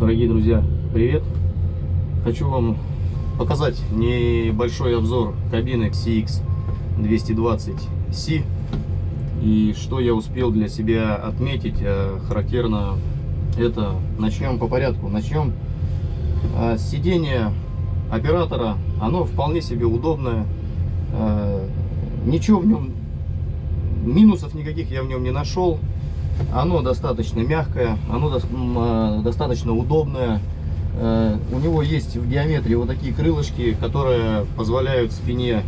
Дорогие друзья, привет! Хочу вам показать небольшой обзор кабины CX 220C и что я успел для себя отметить э, характерно это. Начнем по порядку. Начнем э, сиденье оператора. Оно вполне себе удобное. Э, ничего в нем минусов никаких я в нем не нашел оно достаточно мягкое, оно до, достаточно удобное. Э, у него есть в диаметре вот такие крылышки, которые позволяют спине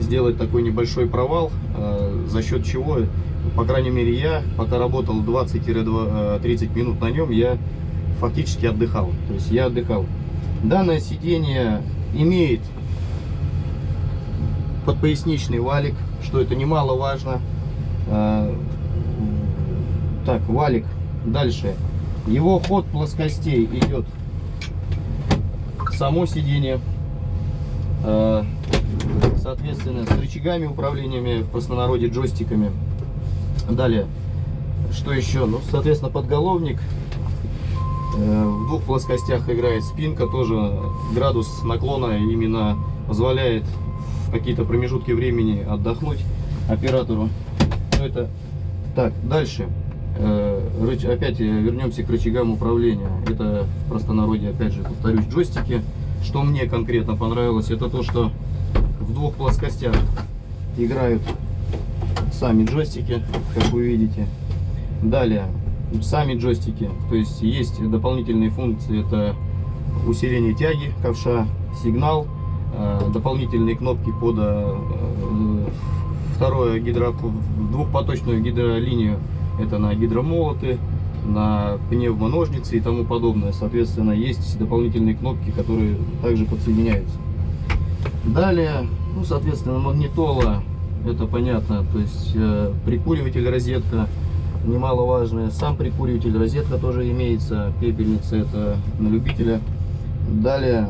сделать такой небольшой провал, э, за счет чего, по крайней мере я, пока работал 20-30 э, минут на нем, я фактически отдыхал. То есть я отдыхал. Данное сиденье имеет подпоясничный валик, что это немаловажно. Так, валик. Дальше. Его ход плоскостей идет само сиденье. Э, соответственно, с рычагами управлениями, в простонародье джойстиками. Далее. Что еще? Ну, соответственно, подголовник. Э, в двух плоскостях играет спинка. Тоже градус наклона именно позволяет в какие-то промежутки времени отдохнуть оператору. Ну, это так, дальше. Э, опять вернемся к рычагам управления. Это в простонародье, опять же, повторюсь, джойстики. Что мне конкретно понравилось, это то, что в двух плоскостях играют сами джойстики, как вы видите. Далее, сами джойстики, то есть есть дополнительные функции, это усиление тяги ковша, сигнал, э, дополнительные кнопки под э, второе гидро, двухпоточную гидролинию это на гидромолоты, на пневмоножницы и тому подобное. Соответственно, есть дополнительные кнопки, которые также подсоединяются. Далее, ну, соответственно, магнитола, это понятно, то есть э, прикуриватель, розетка, немаловажная. Сам прикуриватель, розетка тоже имеется, пепельница, это на любителя. Далее,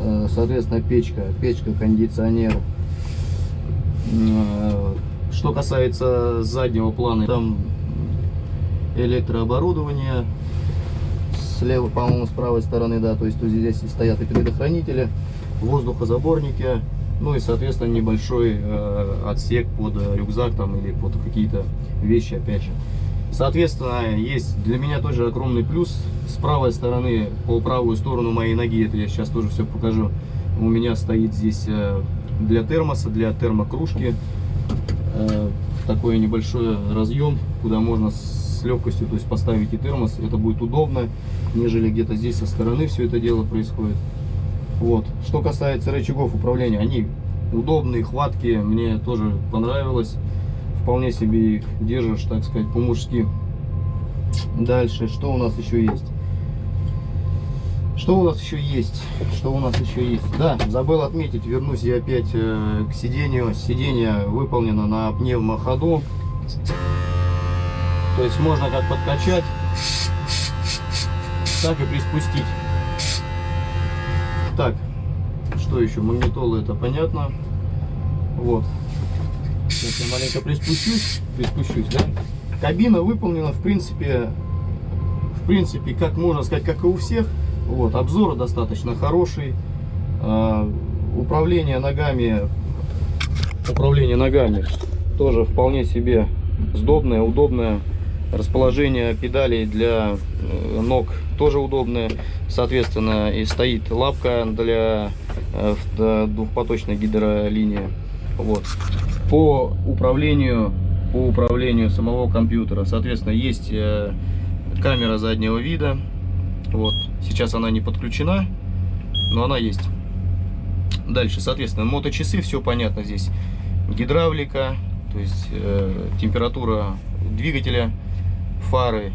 э, соответственно, печка, печка, кондиционер. Э, что касается заднего плана, там электрооборудование. Слева, по-моему, с правой стороны, да, то есть здесь стоят и предохранители, воздухозаборники, ну и, соответственно, небольшой э, отсек под рюкзак там или под какие-то вещи, опять же. Соответственно, есть для меня тоже огромный плюс. С правой стороны, по правую сторону моей ноги, это я сейчас тоже все покажу, у меня стоит здесь э, для термоса, для термокружки э, такой небольшой разъем, куда можно с легкостью то есть поставить и термос. Это будет удобно, нежели где-то здесь со стороны все это дело происходит. Вот. Что касается рычагов управления, они удобные, хваткие, мне тоже понравилось. Вполне себе их держишь, так сказать, по-мужски. Дальше, что у нас еще есть? Что у нас еще есть? Что у нас еще есть? Да, забыл отметить, вернусь я опять э, к сидению. Сиденье выполнено на пневмоходу. То есть можно как подкачать, так и приспустить. Так, что еще? Магнитола это понятно. Вот. Сейчас я маленько приспущусь. Приспущусь, да? Кабина выполнена, в принципе, в принципе, как можно сказать, как и у всех. Вот, обзор достаточно хороший. А, управление ногами, управление ногами тоже вполне себе сдобное, удобное. Расположение педалей для э, ног тоже удобное. Соответственно, и стоит лапка для э, двухпоточной гидролинии. Вот. По управлению, по управлению самого компьютера, соответственно, есть э, камера заднего вида. Вот. Сейчас она не подключена, но она есть. Дальше, соответственно, моточасы, все понятно здесь. Гидравлика, то есть э, температура двигателя фары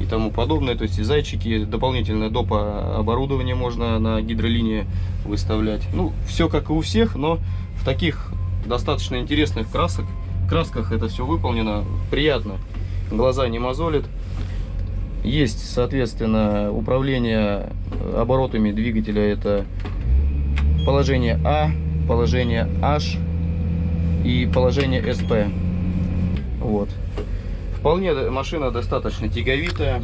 и тому подобное. То есть и зайчики, дополнительное доп. оборудование можно на гидролинии выставлять. Ну, все как и у всех, но в таких достаточно интересных красок, красках это все выполнено. Приятно, глаза не мозолит. Есть, соответственно, управление оборотами двигателя. Это положение А, положение H и положение SP. Вот. Вполне машина достаточно тяговитая.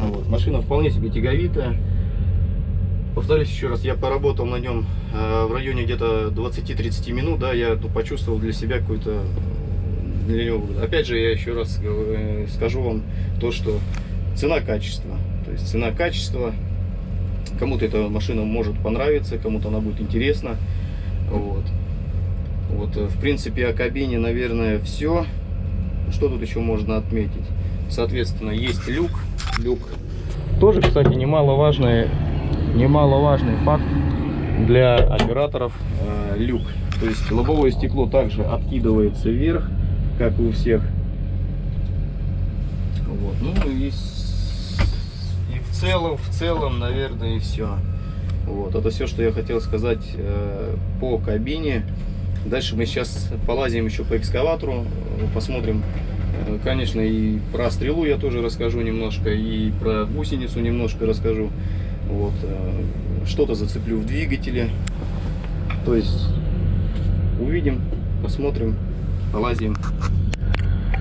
Вот. Машина вполне себе тяговитая. Повторюсь еще раз, я поработал на нем э, в районе где-то 20-30 минут, да, я ну, почувствовал для себя для него. Опять же, я еще раз э, скажу вам то, что цена-качество. То есть цена-качество. Кому-то эта машина может понравиться, кому-то она будет интересна. Вот. Вот, э, в принципе, о кабине, наверное, все. Что тут еще можно отметить? Соответственно, есть люк. Люк тоже, кстати, немаловажный, немаловажный факт для операторов. Э, люк. То есть лобовое стекло также откидывается вверх, как у всех. Вот. Ну и, и в целом, в целом, наверное, и все. Вот, это все, что я хотел сказать э, по кабине. Дальше мы сейчас полазим еще по экскаватору, э, посмотрим. Э, Конечно, и про стрелу я тоже расскажу немножко, и про гусеницу немножко расскажу. Вот, э, что-то зацеплю в двигателе. То есть увидим, посмотрим, полазим.